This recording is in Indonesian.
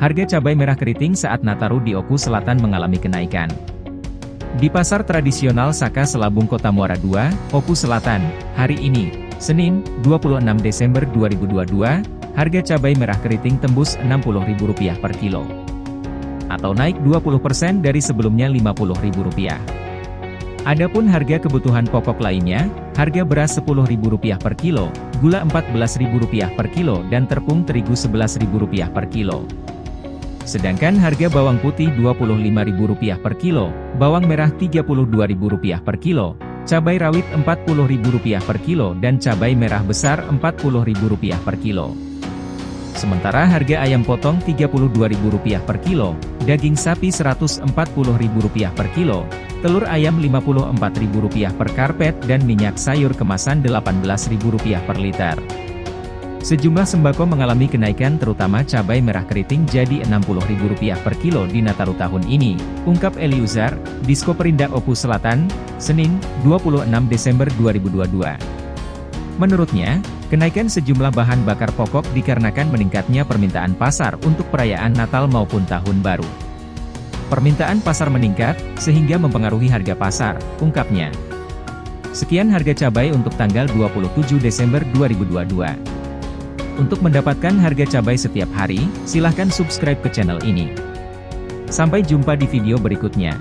harga cabai merah keriting saat Nataru di Oku Selatan mengalami kenaikan. Di pasar tradisional Saka Selabung Kota Muara II, Oku Selatan, hari ini, Senin, 26 Desember 2022, harga cabai merah keriting tembus Rp60.000 per kilo. Atau naik 20% dari sebelumnya Rp50.000. Adapun harga kebutuhan pokok lainnya, harga beras Rp10.000 per kilo, gula Rp14.000 per kilo dan tepung terigu Rp11.000 per kilo. Sedangkan harga bawang putih Rp25.000 per kilo, bawang merah Rp32.000 per kilo, cabai rawit Rp40.000 per kilo dan cabai merah besar Rp40.000 per kilo. Sementara harga ayam potong Rp32.000 per kilo, daging sapi Rp140.000 per kilo, telur ayam Rp54.000 per karpet dan minyak sayur kemasan Rp18.000 per liter. Sejumlah sembako mengalami kenaikan terutama cabai merah keriting jadi Rp60.000 per kilo di Nataru tahun ini, ungkap Eliuzar, Disko Perindak Opu Selatan, Senin, 26 Desember 2022. Menurutnya, kenaikan sejumlah bahan bakar pokok dikarenakan meningkatnya permintaan pasar untuk perayaan Natal maupun Tahun Baru. Permintaan pasar meningkat, sehingga mempengaruhi harga pasar, ungkapnya. Sekian harga cabai untuk tanggal 27 Desember 2022. Untuk mendapatkan harga cabai setiap hari, silahkan subscribe ke channel ini. Sampai jumpa di video berikutnya.